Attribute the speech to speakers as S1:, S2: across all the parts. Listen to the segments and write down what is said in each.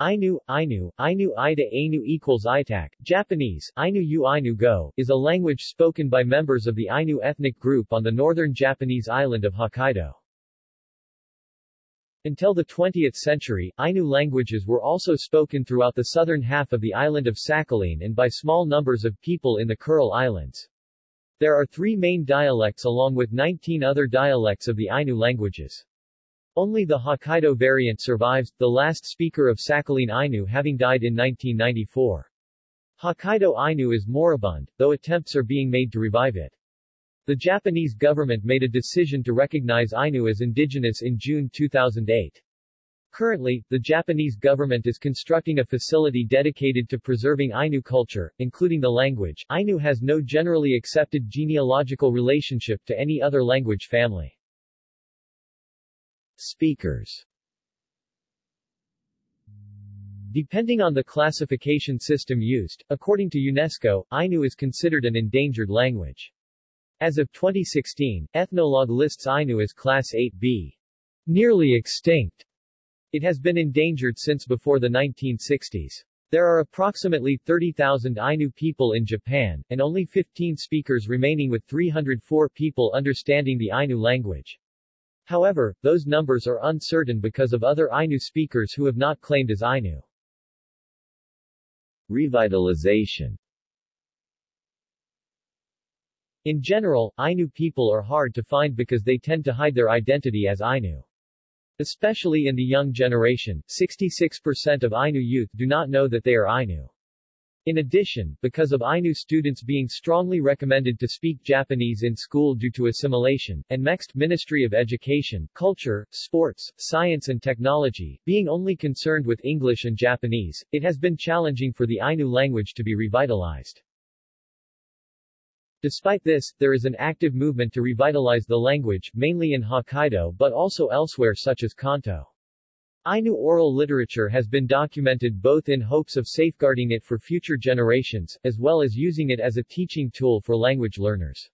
S1: Ainu, Ainu, Ainu Ida Ainu equals Itak, Japanese, Ainu U Ainu Go, is a language spoken by members of the Ainu ethnic group on the northern Japanese island of Hokkaido. Until the 20th century, Ainu languages were also spoken throughout the southern half of the island of Sakhalin and by small numbers of people in the Kuril Islands. There are three main dialects along with 19 other dialects of the Ainu languages. Only the Hokkaido variant survives, the last speaker of Sakhalin Ainu having died in 1994. Hokkaido Ainu is moribund, though attempts are being made to revive it. The Japanese government made a decision to recognize Ainu as indigenous in June 2008. Currently, the Japanese government is constructing a facility dedicated to preserving Ainu culture, including the language. Ainu has no generally accepted genealogical relationship to any other language family. Speakers Depending on the classification system used, according to UNESCO, Ainu is considered an endangered language. As of 2016, Ethnologue lists Ainu as Class 8b. Nearly extinct. It has been endangered since before the 1960s. There are approximately 30,000 Ainu people in Japan, and only 15 speakers remaining with 304 people understanding the Ainu language. However, those numbers are uncertain because of other Ainu speakers who have not claimed as Ainu. Revitalization In general, Ainu people are hard to find because they tend to hide their identity as Ainu. Especially in the young generation, 66% of Ainu youth do not know that they are Ainu. In addition, because of Ainu students being strongly recommended to speak Japanese in school due to assimilation, and MEXT Ministry of Education, Culture, Sports, Science and Technology, being only concerned with English and Japanese, it has been challenging for the Ainu language to be revitalized. Despite this, there is an active movement to revitalize the language, mainly in Hokkaido but also elsewhere such as Kanto. Ainu oral literature has been documented both in hopes of safeguarding it for future generations, as well as using it as a teaching tool for language learners.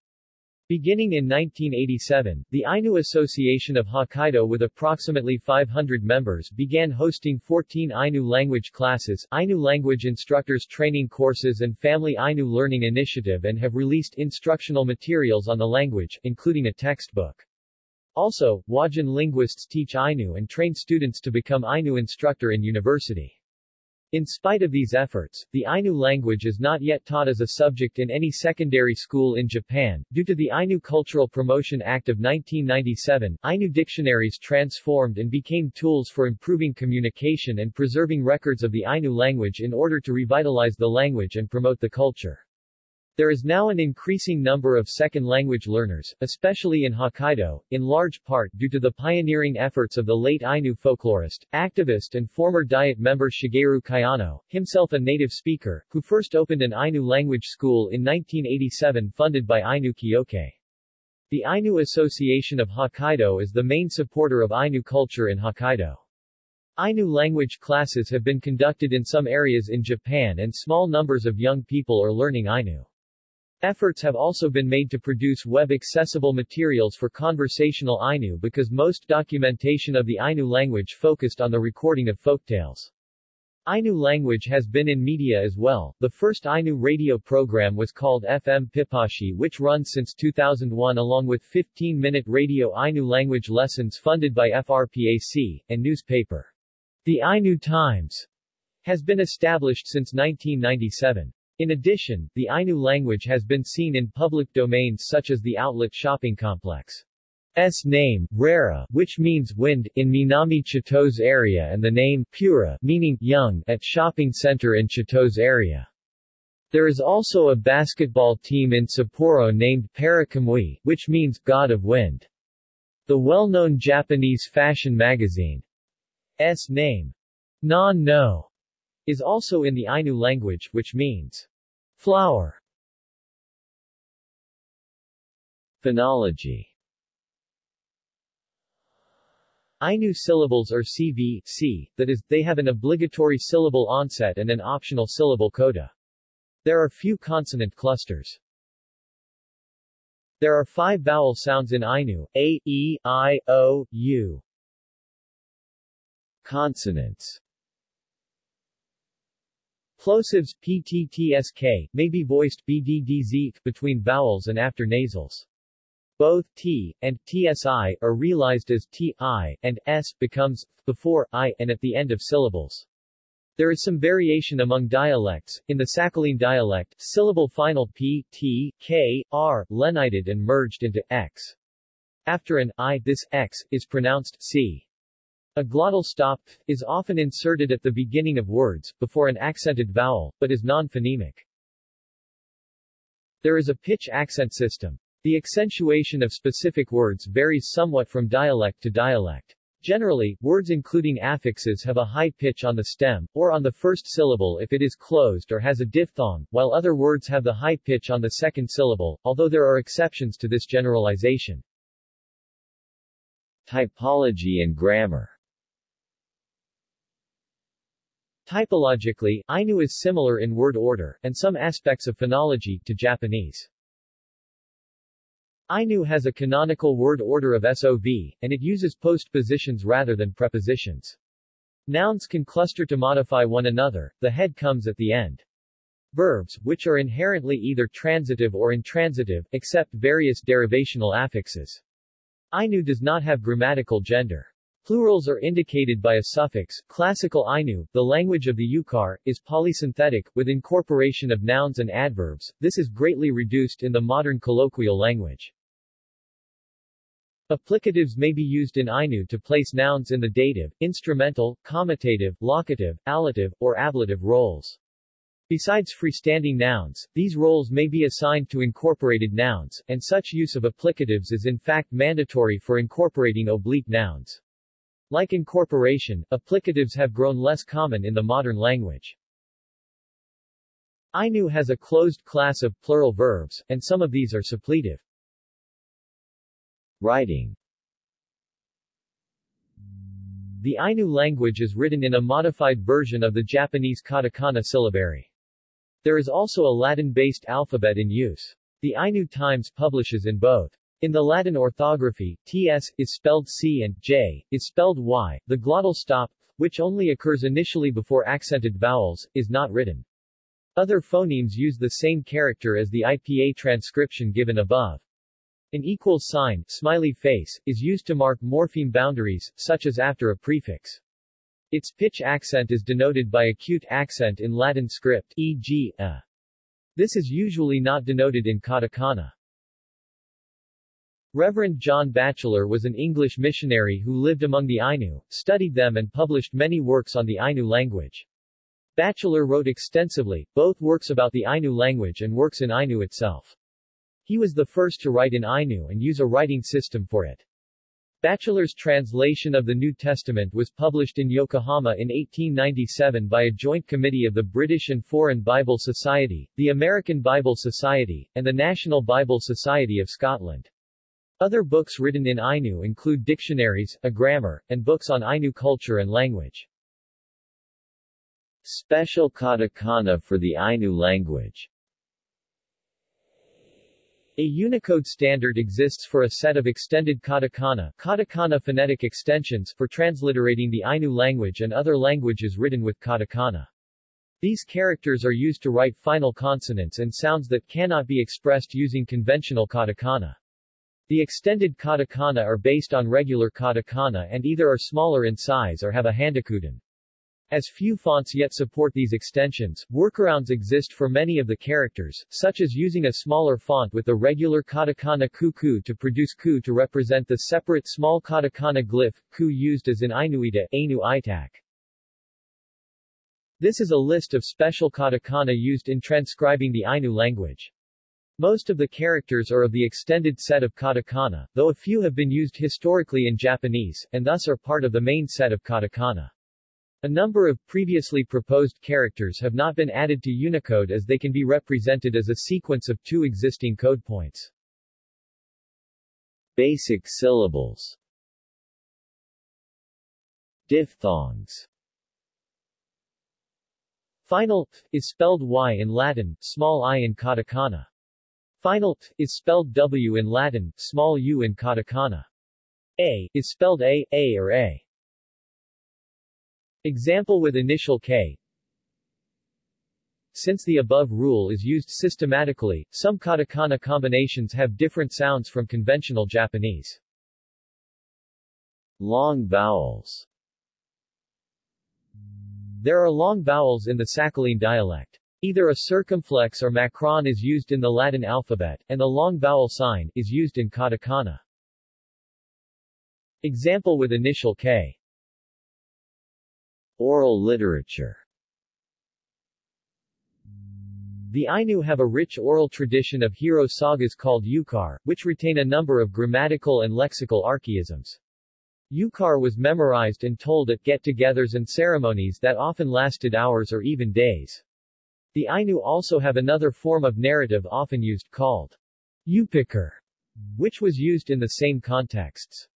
S1: Beginning in 1987, the Ainu Association of Hokkaido with approximately 500 members began hosting 14 Ainu language classes, Ainu language instructors training courses and Family Ainu Learning Initiative and have released instructional materials on the language, including a textbook. Also, Wajin linguists teach Ainu and train students to become Ainu instructor in university. In spite of these efforts, the Ainu language is not yet taught as a subject in any secondary school in Japan. Due to the Ainu Cultural Promotion Act of 1997, Ainu dictionaries transformed and became tools for improving communication and preserving records of the Ainu language in order to revitalize the language and promote the culture. There is now an increasing number of second language learners, especially in Hokkaido, in large part due to the pioneering efforts of the late Ainu folklorist, activist and former Diet member Shigeru Kayano, himself a native speaker, who first opened an Ainu language school in 1987 funded by Ainu Kyokai. The Ainu Association of Hokkaido is the main supporter of Ainu culture in Hokkaido. Ainu language classes have been conducted in some areas in Japan and small numbers of young people are learning Ainu. Efforts have also been made to produce web-accessible materials for conversational Ainu because most documentation of the Ainu language focused on the recording of folktales. Ainu language has been in media as well. The first Ainu radio program was called FM Pipashi which runs since 2001 along with 15-minute radio Ainu language lessons funded by FRPAC, and newspaper. The Ainu Times has been established since 1997. In addition, the Ainu language has been seen in public domains such as the Outlet Shopping Complex. S name, Rara, which means wind, in Minami Chitose area and the name, Pura, meaning young, at shopping center in Chitose area. There is also a basketball team in Sapporo named Parakamui, which means God of Wind. The well-known Japanese fashion magazine, S name, Non No, is also in the Ainu language, which means Flower Phonology Ainu syllables are CV, C, that is, they have an obligatory syllable onset and an optional syllable coda. There are few consonant clusters. There are five vowel sounds in Ainu, A, E, I, O, U. Consonants Plosives PTTSK may be voiced BDDZ between vowels and after nasals. Both t and tsi are realized as ti, and s becomes before i and at the end of syllables. There is some variation among dialects. In the Sakhalin dialect, syllable final p, t, k, r, lenited and merged into x. After an i, this x is pronounced c. A glottal stop is often inserted at the beginning of words, before an accented vowel, but is non-phonemic. There is a pitch accent system. The accentuation of specific words varies somewhat from dialect to dialect. Generally, words including affixes have a high pitch on the stem, or on the first syllable if it is closed or has a diphthong, while other words have the high pitch on the second syllable, although there are exceptions to this generalization. Typology and grammar Typologically, Ainu is similar in word order, and some aspects of phonology, to Japanese. Ainu has a canonical word order of SOV, and it uses postpositions rather than prepositions. Nouns can cluster to modify one another, the head comes at the end. Verbs, which are inherently either transitive or intransitive, accept various derivational affixes. Ainu does not have grammatical gender. Plurals are indicated by a suffix. Classical Ainu, the language of the Yukar, is polysynthetic, with incorporation of nouns and adverbs. This is greatly reduced in the modern colloquial language. Applicatives may be used in Ainu to place nouns in the dative, instrumental, comitative, locative, allative, or ablative roles. Besides freestanding nouns, these roles may be assigned to incorporated nouns, and such use of applicatives is in fact mandatory for incorporating oblique nouns. Like incorporation, applicatives have grown less common in the modern language. Ainu has a closed class of plural verbs, and some of these are suppletive. Writing The Ainu language is written in a modified version of the Japanese katakana syllabary. There is also a Latin-based alphabet in use. The Ainu Times publishes in both. In the Latin orthography, ts is spelled c and j is spelled y. The glottal stop, which only occurs initially before accented vowels, is not written. Other phonemes use the same character as the IPA transcription given above. An equal sign, smiley face, is used to mark morpheme boundaries, such as after a prefix. Its pitch accent is denoted by acute accent in Latin script, e.g., a. This is usually not denoted in katakana. Reverend John Batchelor was an English missionary who lived among the Ainu, studied them and published many works on the Ainu language. Batchelor wrote extensively, both works about the Ainu language and works in Ainu itself. He was the first to write in Ainu and use a writing system for it. Batchelor's translation of the New Testament was published in Yokohama in 1897 by a joint committee of the British and Foreign Bible Society, the American Bible Society, and the National Bible Society of Scotland. Other books written in Ainu include dictionaries, a grammar, and books on Ainu culture and language. Special katakana for the Ainu language a Unicode standard exists for a set of extended katakana, katakana phonetic extensions for transliterating the Ainu language and other languages written with katakana. These characters are used to write final consonants and sounds that cannot be expressed using conventional katakana. The extended katakana are based on regular katakana and either are smaller in size or have a handakuten. As few fonts yet support these extensions, workarounds exist for many of the characters, such as using a smaller font with the regular katakana kuku to produce ku to represent the separate small katakana glyph, ku used as in Ainuita, Ainu Itak. This is a list of special katakana used in transcribing the Ainu language. Most of the characters are of the extended set of katakana, though a few have been used historically in Japanese, and thus are part of the main set of katakana. A number of previously proposed characters have not been added to Unicode as they can be represented as a sequence of two existing code points. Basic syllables Diphthongs Final is spelled y in Latin, small i in katakana. Final t is spelled W in Latin, small u in katakana. A is spelled A, A or A. Example with initial K since the above rule is used systematically, some katakana combinations have different sounds from conventional Japanese. Long vowels There are long vowels in the Sakhalin dialect. Either a circumflex or macron is used in the Latin alphabet, and the long vowel sign is used in katakana. Example with initial K. Oral literature The Ainu have a rich oral tradition of hero sagas called Yukar, which retain a number of grammatical and lexical archaisms. Yukar was memorized and told at get-togethers and ceremonies that often lasted hours or even days. The Ainu also have another form of narrative often used called Yupikar, which was used in the same contexts.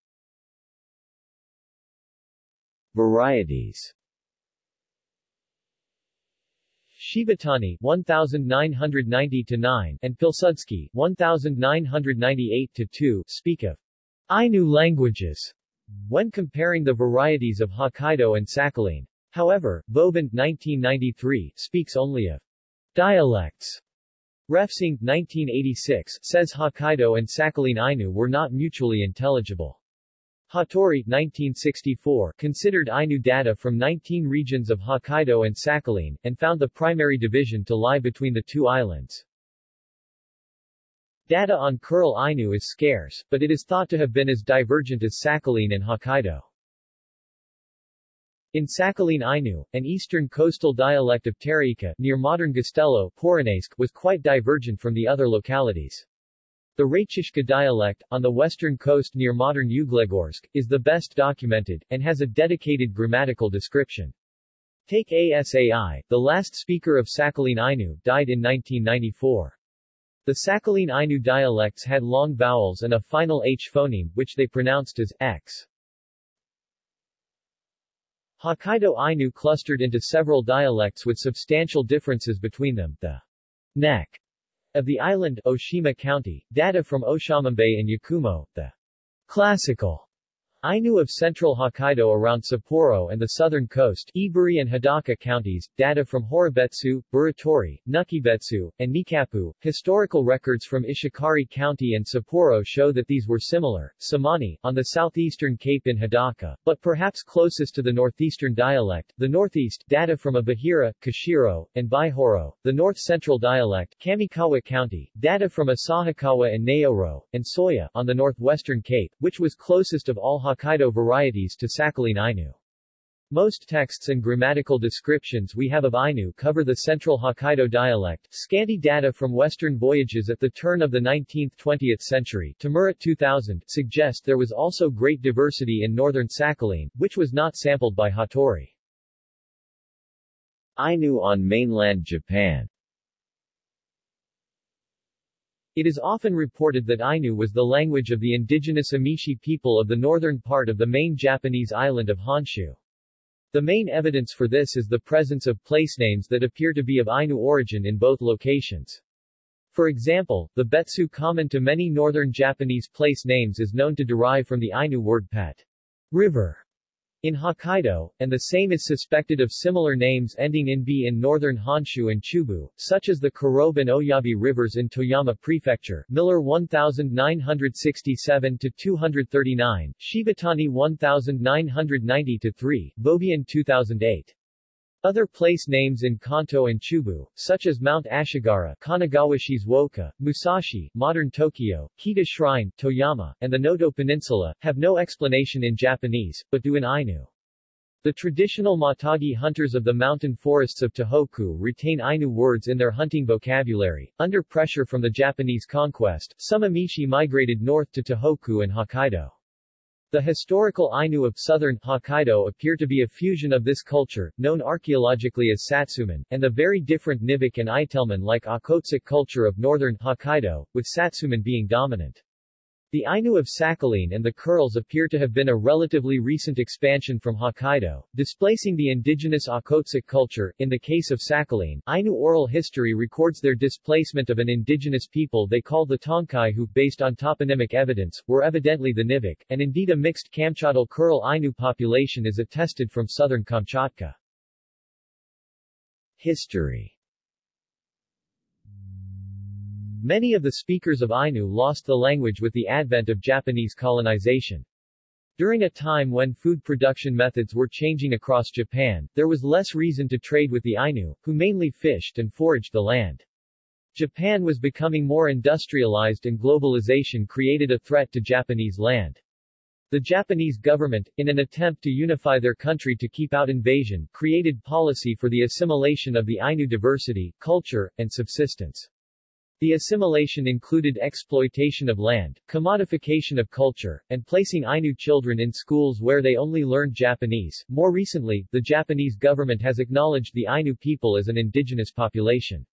S1: Varieties Shibatani 1990-9 and Pilsudski 1998-2 speak of Ainu languages when comparing the varieties of Hokkaido and Sakhalin. However, Vovin 1993 speaks only of dialects. Refsing 1986 says Hokkaido and Sakhalin Ainu were not mutually intelligible. Hattori 1964 considered Ainu data from 19 regions of Hokkaido and Sakhalin, and found the primary division to lie between the two islands. Data on Kuril Ainu is scarce, but it is thought to have been as divergent as Sakhalin and Hokkaido. In Sakhalin Ainu, an eastern coastal dialect of Taraika near modern Gastello, was quite divergent from the other localities. The Rachishka dialect, on the western coast near modern Uglegorsk, is the best documented, and has a dedicated grammatical description. Take ASAI, the last speaker of Sakhalin Ainu, died in 1994. The Sakhalin Ainu dialects had long vowels and a final H phoneme, which they pronounced as X. Hokkaido Ainu clustered into several dialects with substantial differences between them. The neck of the island Oshima County, data from Oshamambe and Yakumo, the classical Ainu of central Hokkaido around Sapporo and the southern coast, Iburi and Hidaka counties, data from Horobetsu, Biratori, Nukibetsu, and Nikapu. Historical records from Ishikari County and Sapporo show that these were similar. Samani, on the southeastern cape in Hidaka, but perhaps closest to the northeastern dialect, the northeast, data from Abahira, Kushiro, and Bihoro, the north-central dialect, Kamikawa County, data from Asahikawa and Nayoro, and Soya, on the northwestern cape, which was closest of all Hokkaido varieties to Sakhalin Ainu. Most texts and grammatical descriptions we have of Ainu cover the central Hokkaido dialect. Scanty data from Western voyages at the turn of the 19th-20th century Murat 2000 suggest there was also great diversity in northern Sakhalin, which was not sampled by Hattori. Ainu on mainland Japan it is often reported that Ainu was the language of the indigenous Emishi people of the northern part of the main Japanese island of Honshu. The main evidence for this is the presence of place names that appear to be of Ainu origin in both locations. For example, the Betsu common to many northern Japanese place names is known to derive from the Ainu word pet, river, in Hokkaido, and the same is suspected of similar names ending in B in northern Honshu and Chubu, such as the Kurobe and Oyabe rivers in Toyama Prefecture, Miller 1967-239, Shibatani 1990-3, Vovin 2008. Other place names in Kanto and Chubu, such as Mount Ashigara, Kanagawa Shizuoka, Musashi, modern Tokyo, Kita Shrine, Toyama, and the Noto Peninsula, have no explanation in Japanese, but do in Ainu. The traditional Matagi hunters of the mountain forests of Tohoku retain Ainu words in their hunting vocabulary. Under pressure from the Japanese conquest, some Emishi migrated north to Tohoku and Hokkaido. The historical Ainu of southern Hokkaido appear to be a fusion of this culture, known archaeologically as Satsumon, and the very different Nivik and Itelmen-like Okhotsk culture of northern Hokkaido, with Satsumon being dominant. The Ainu of Sakhalin and the Kurils appear to have been a relatively recent expansion from Hokkaido, displacing the indigenous Okhotsk culture. In the case of Sakhalin, Ainu oral history records their displacement of an indigenous people they call the Tonkai who, based on toponymic evidence, were evidently the Nivik, and indeed a mixed Kamchadal Kuril Ainu population is attested from southern Kamchatka. History Many of the speakers of Ainu lost the language with the advent of Japanese colonization. During a time when food production methods were changing across Japan, there was less reason to trade with the Ainu, who mainly fished and foraged the land. Japan was becoming more industrialized and globalization created a threat to Japanese land. The Japanese government, in an attempt to unify their country to keep out invasion, created policy for the assimilation of the Ainu diversity, culture, and subsistence. The assimilation included exploitation of land, commodification of culture, and placing Ainu children in schools where they only learned Japanese. More recently, the Japanese government has acknowledged the Ainu people as an indigenous population.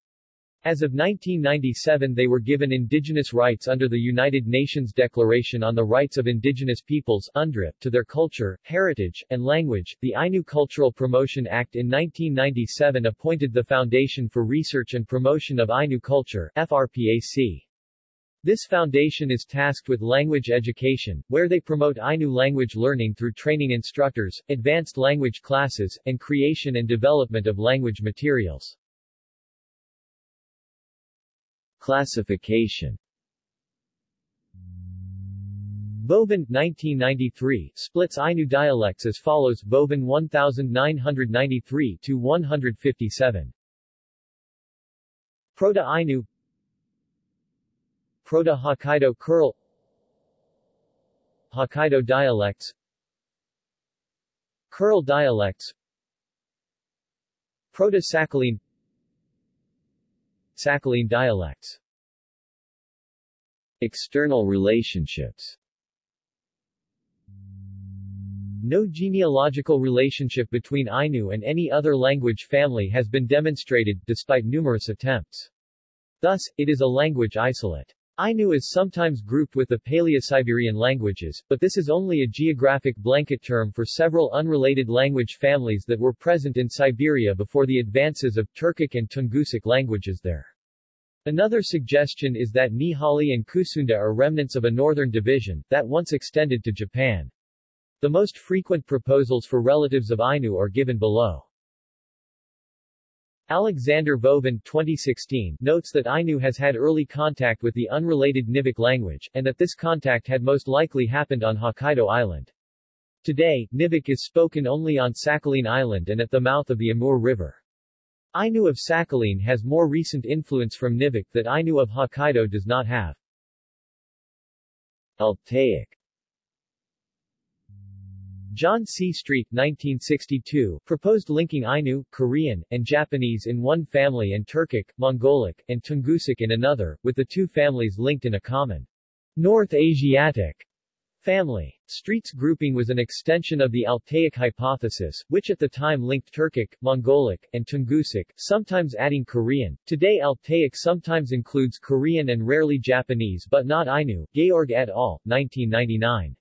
S1: As of 1997 they were given indigenous rights under the United Nations Declaration on the Rights of Indigenous Peoples UNDRIP, to their culture, heritage, and language. The Ainu Cultural Promotion Act in 1997 appointed the Foundation for Research and Promotion of Ainu Culture FRPAC. This foundation is tasked with language education, where they promote Ainu language learning through training instructors, advanced language classes, and creation and development of language materials.
S2: Classification.
S1: Vovin 1993 splits Ainu dialects as follows Vovin 1993 to 157 Proto-Ainu Proto-Hokkaido Kuril Hokkaido dialects Kuril dialects Proto-Sakhalin Sakhalin dialects
S2: External relationships
S1: No genealogical relationship between Ainu and any other language family has been demonstrated, despite numerous attempts. Thus, it is a language isolate. Ainu is sometimes grouped with the Paleo-Siberian languages, but this is only a geographic blanket term for several unrelated language families that were present in Siberia before the advances of Turkic and Tungusic languages there. Another suggestion is that Nihali and Kusunda are remnants of a northern division, that once extended to Japan. The most frequent proposals for relatives of Ainu are given below. Alexander Vovin 2016 notes that Ainu has had early contact with the unrelated Nivik language, and that this contact had most likely happened on Hokkaido Island. Today, Nivik is spoken only on Sakhalin Island and at the mouth of the Amur River. Ainu of Sakhalin has more recent influence from Nivik that Ainu of Hokkaido does not have.
S2: Altaic
S1: John C. Street 1962, proposed linking Ainu, Korean, and Japanese in one family and Turkic, Mongolic, and Tungusic in another, with the two families linked in a common North Asiatic Family. Street's grouping was an extension of the Altaic hypothesis, which at the time linked Turkic, Mongolic, and Tungusic, sometimes adding Korean. Today Altaic sometimes includes Korean and rarely Japanese but not Ainu. Georg et al., 1999.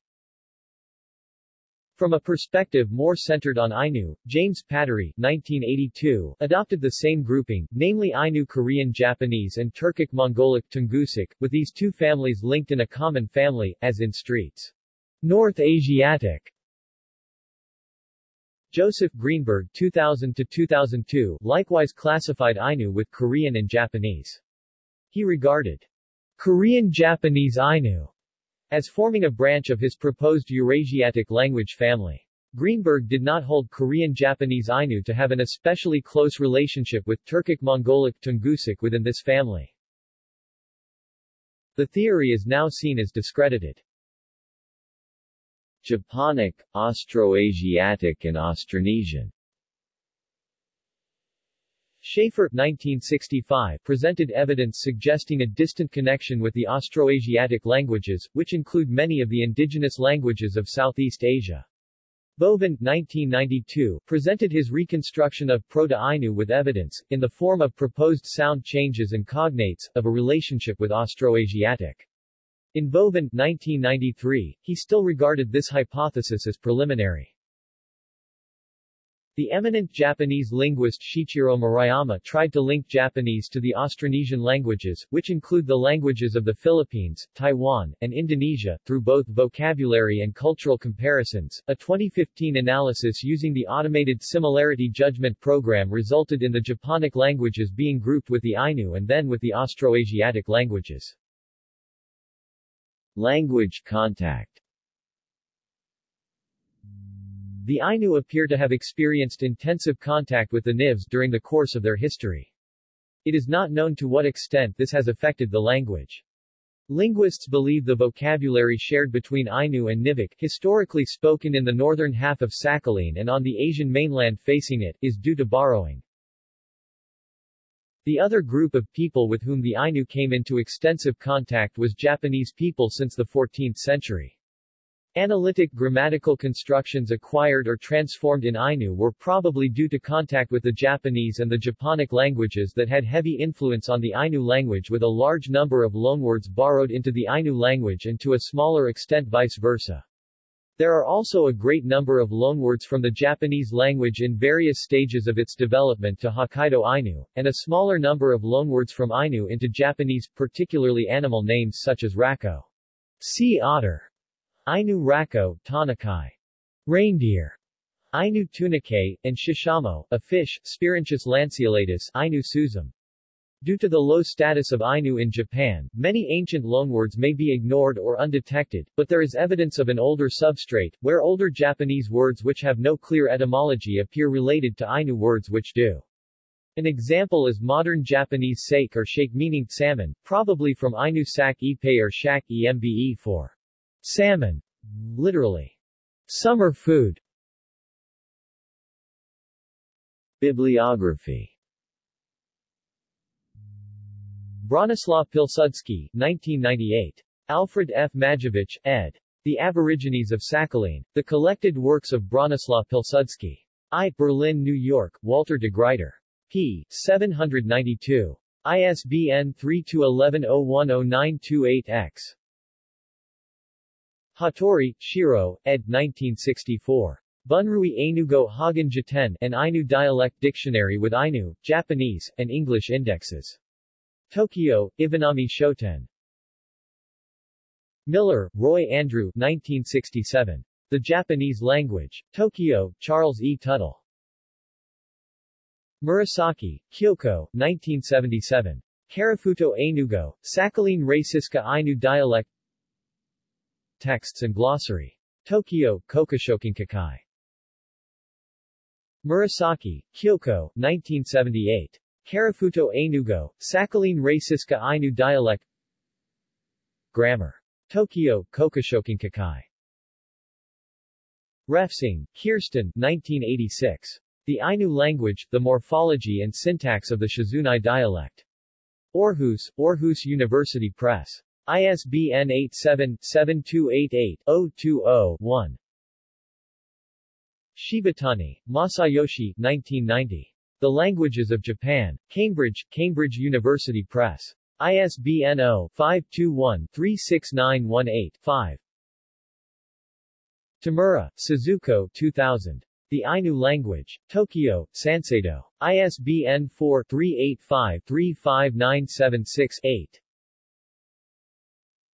S1: From a perspective more centered on Ainu, James Patrie 1982, adopted the same grouping, namely Ainu Korean Japanese and Turkic Mongolic Tungusic, with these two families linked in a common family, as in Streets. North Asiatic Joseph Greenberg 2000-2002 likewise classified Ainu with Korean and Japanese. He regarded Korean-Japanese Ainu as forming a branch of his proposed Eurasiatic language family. Greenberg did not hold Korean-Japanese Ainu to have an especially close relationship with Turkic-Mongolic Tungusic within this family. The theory is now seen as discredited.
S2: Japonic, Austroasiatic and Austronesian
S1: Shafer 1965 presented evidence suggesting a distant connection with the Austroasiatic languages, which include many of the indigenous languages of Southeast Asia. Vovin 1992 presented his reconstruction of Proto-Ainu with evidence, in the form of proposed sound changes and cognates, of a relationship with Austroasiatic. In Vovin 1993, he still regarded this hypothesis as preliminary. The eminent Japanese linguist Shichiro Murayama tried to link Japanese to the Austronesian languages, which include the languages of the Philippines, Taiwan, and Indonesia, through both vocabulary and cultural comparisons. A 2015 analysis using the Automated Similarity Judgment Program resulted in the Japonic languages being grouped with the Ainu and then with the Austroasiatic languages.
S2: Language contact
S1: The Ainu appear to have experienced intensive contact with the Nivs during the course of their history. It is not known to what extent this has affected the language. Linguists believe the vocabulary shared between Ainu and Nivik, historically spoken in the northern half of Sakhalin and on the Asian mainland facing it, is due to borrowing. The other group of people with whom the Ainu came into extensive contact was Japanese people since the 14th century. Analytic grammatical constructions acquired or transformed in Ainu were probably due to contact with the Japanese and the Japonic languages that had heavy influence on the Ainu language with a large number of loanwords borrowed into the Ainu language and to a smaller extent vice versa. There are also a great number of loanwords from the Japanese language in various stages of its development to Hokkaido Ainu, and a smaller number of loanwords from Ainu into Japanese, particularly animal names such as rako, sea otter, Ainu rako, tanakai, reindeer, Ainu tunike, and shishamo, a fish, Spirinchus lanceolatus, Ainu suzum. Due to the low status of Ainu in Japan, many ancient loanwords may be ignored or undetected, but there is evidence of an older substrate, where older Japanese words which have no clear etymology appear related to Ainu words which do. An example is modern Japanese sake or shake meaning salmon, probably from Ainu sak ipe or shak embe for Salmon. Literally. Summer food.
S2: Bibliography
S1: Bronislaw Pilsudski, 1998. Alfred F. Majewicz, ed. The Aborigines of Sakhalin. The Collected Works of Bronislaw Pilsudski. I. Berlin, New York, Walter de Gruyter. p. 792. ISBN 3-11010928-X. Hattori, Shiro, ed. 1964. Bunrui Ainugo Hagen Jiten, an Ainu dialect dictionary with Ainu, Japanese, and English indexes. Tokyo, Iwanami Shoten. Miller, Roy Andrew 1967. The Japanese Language. Tokyo, Charles E. Tuttle. Murasaki, Kyoko, 1977. Karafuto Ainugo, Sakhalin Raciska Ainu Dialect Texts and Glossary. Tokyo, Kokoshokinkakai. Murasaki, Kyoko, 1978. Karafuto Ainugo, Sakhalin Raciska Ainu Dialect Grammar. Tokyo, Kokoshokinkakai. Refsing, Kirsten, 1986. The Ainu Language, the Morphology and Syntax of the Shizunai Dialect. Aarhus, Aarhus University Press. ISBN 87-7288-020-1. Shibatani, Masayoshi 1990. The Languages of Japan. Cambridge, Cambridge University Press. ISBN 0-521-36918-5. Tamura, Suzuko 2000. The Ainu Language. Tokyo, Sanseido. ISBN 4-385-35976-8.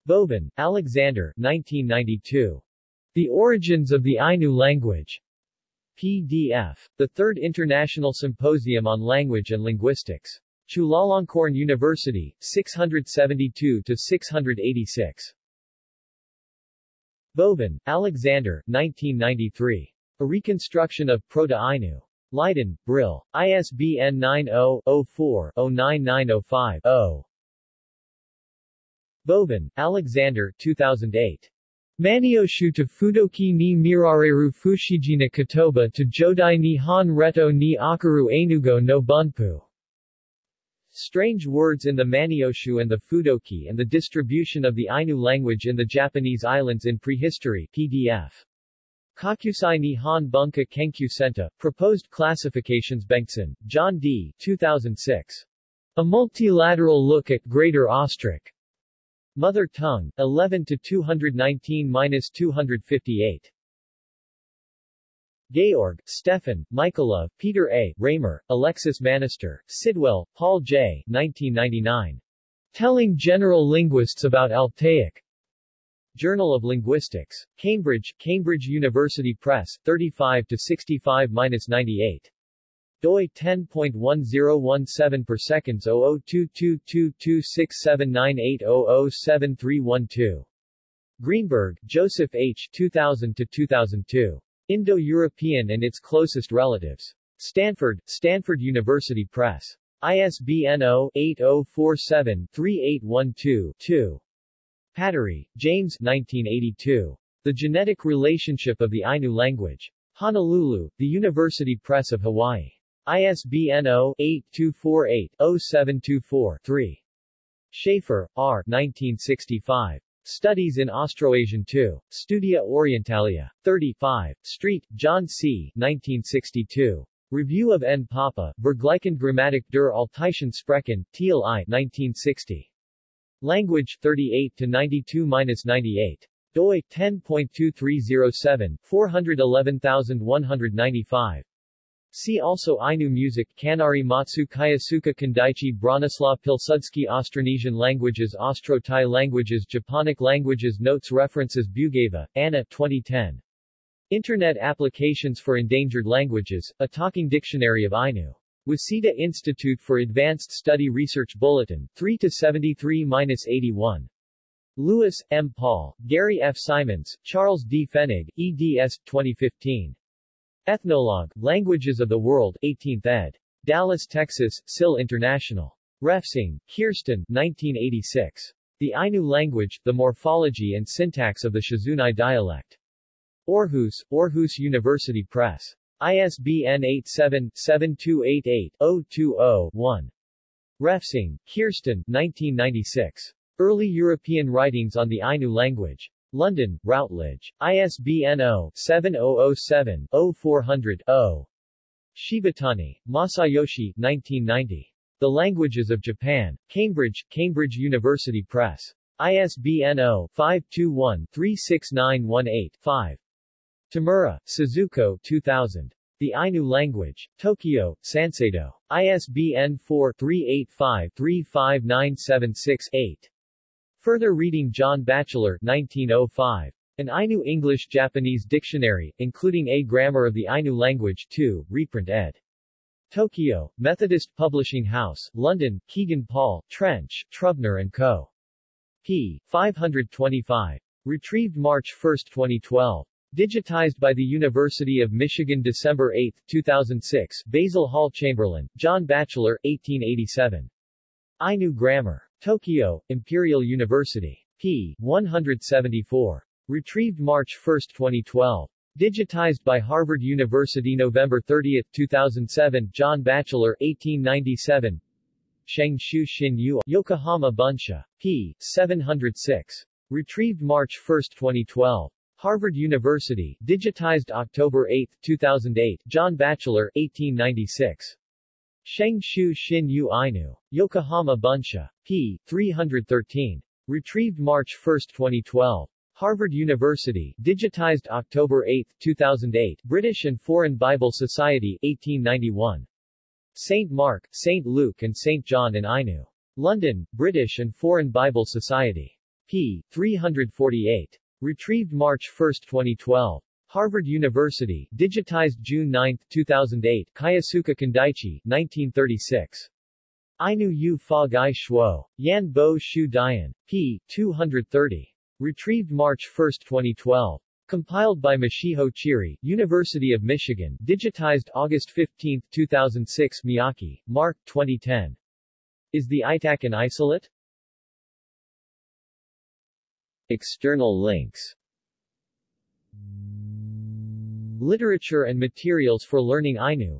S1: Vovin, Alexander 1992. The Origins of the Ainu Language. PDF. The Third International Symposium on Language and Linguistics. Chulalongkorn University, 672-686. Vovin, Alexander 1993. A Reconstruction of Proto-Ainu. Leiden, Brill. ISBN 90-04-09905-0. Vovin, Alexander 2008. Manyoshu to Fudoki ni Mirareru Fushijina Kotoba to Jodai ni Han Reto ni Akaru Ainugo no Bunpu. Strange Words in the Manyoshu and the Fudoki and the Distribution of the Ainu Language in the Japanese Islands in Prehistory PDF. Kakusai ni Han Bunka Kenkyu Senta, Proposed Classifications Bengtson, John D. 2006. A Multilateral Look at Greater Austric. Mother tongue, 11 to 219-258. Georg, Stefan, Michaela, Peter A., Raymer, Alexis Manaster, Sidwell, Paul J. 1999. Telling General Linguists About Altaic. Journal of Linguistics. Cambridge, Cambridge University Press, 35 to 65-98. Doi 10.1017 per seconds 00222267980073112. Greenberg, Joseph H. 2000 to 2002. Indo-European and its closest relatives. Stanford, Stanford University Press. ISBN 0-8047-3812-2. Patrie, James 1982. The Genetic Relationship of the Ainu Language. Honolulu, The University Press of Hawaii. ISBN 0-8248-0724-3. Shafer, R. 1965. Studies in Austroasian 2. Studia Orientalia. 35. Street, John C. 1962. Review of N. Poppe, Vergleichende Grammatik der Altaischen Sprachen, Thiel I. 1960. Language 38 to 92-98. doi 10.2307 411195. See also Ainu music Kanari Matsu Kayasuka Kindaichi Bronislaw Pilsudski Austronesian languages Austro-Thai languages Japonic languages Notes References Bugaeva, Anna 2010. Internet Applications for Endangered Languages, A Talking Dictionary of Ainu. Waseda Institute for Advanced Study Research Bulletin, 3-73-81. Lewis, M. Paul, Gary F. Simons, Charles D. Fennig, eds. 2015. Ethnologue, Languages of the World, 18th ed. Dallas, Texas, SIL International. Refsing, Kirsten, 1986. The Ainu Language, The Morphology and Syntax of the Shizunai Dialect. Aarhus, Aarhus University Press. ISBN 87-7288-020-1. Refsing, Kirsten, 1996. Early European Writings on the Ainu Language. London, Routledge. ISBN 0-7007-0400-0. Shibatani, Masayoshi, 1990. The Languages of Japan. Cambridge, Cambridge University Press. ISBN 0-521-36918-5. Tamura, Suzuko 2000. The Ainu Language. Tokyo, Sanseido. ISBN 4-385-35976-8. Further reading John Batchelor 1905. An Ainu-English-Japanese Dictionary, including A Grammar of the Ainu Language 2, reprint ed. Tokyo, Methodist Publishing House, London, Kegan Paul, Trench, Trubner & Co. p. 525. Retrieved March 1, 2012. Digitized by the University of Michigan December 8, 2006 Basil Hall Chamberlain, John Batchelor, 1887. Ainu Grammar. Tokyo, Imperial University. p. 174. Retrieved March 1, 2012. Digitized by Harvard University November 30, 2007 John Batchelor, 1897 Shengshu Xinyu, Yokohama Bunsha. p. 706. Retrieved March 1, 2012. Harvard University, digitized October 8, 2008 John Batchelor, 1896. Sheng Shu Xin Yu Ainu. Yokohama Bunsha. p. 313. Retrieved March 1, 2012. Harvard University, digitized October 8, 2008 British and Foreign Bible Society, 1891. St. Mark, St. Luke and St. John in Ainu. London, British and Foreign Bible Society. p. 348. Retrieved March 1, 2012. Harvard University, digitized June 9, 2008 Kayasuka Kindaichi, 1936. Ainu Yu Fa Gai Shuo. Yan Bo Shu Dian. p. 230. Retrieved March 1, 2012. Compiled by Mashiho Chiri, University of Michigan, digitized August 15, 2006 Miyake, Mark, 2010. Is the ITAC an isolate?
S2: External links
S1: Literature and materials for learning Ainu.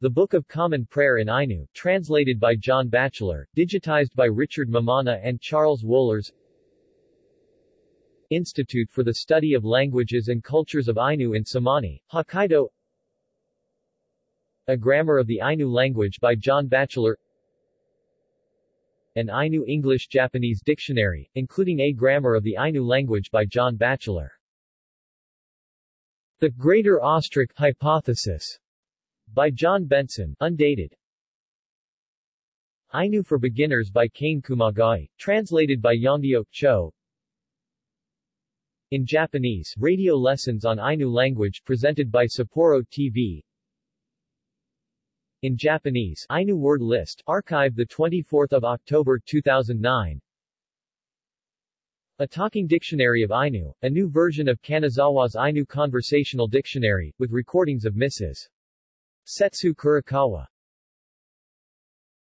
S1: The Book of Common Prayer in Ainu, translated by John Batchelor, digitized by Richard Mammana and Charles Wohlers. Institute for the Study of Languages and Cultures of Ainu in Samani, Hokkaido. A Grammar of the Ainu Language by John Batchelor. An Ainu English-Japanese Dictionary, including A Grammar of the Ainu Language by John Batchelor The Greater Austric Hypothesis by John Bengtson, undated. Ainu for Beginners by Kane Kumagai, translated by Yongdyo Cho. In Japanese, radio lessons on Ainu language presented by Sapporo TV. In Japanese, Ainu word list, archived 24 October 2009. A Talking Dictionary of Ainu, a new version of Kanazawa's Ainu Conversational Dictionary, with recordings of Mrs. Setsu Kurokawa.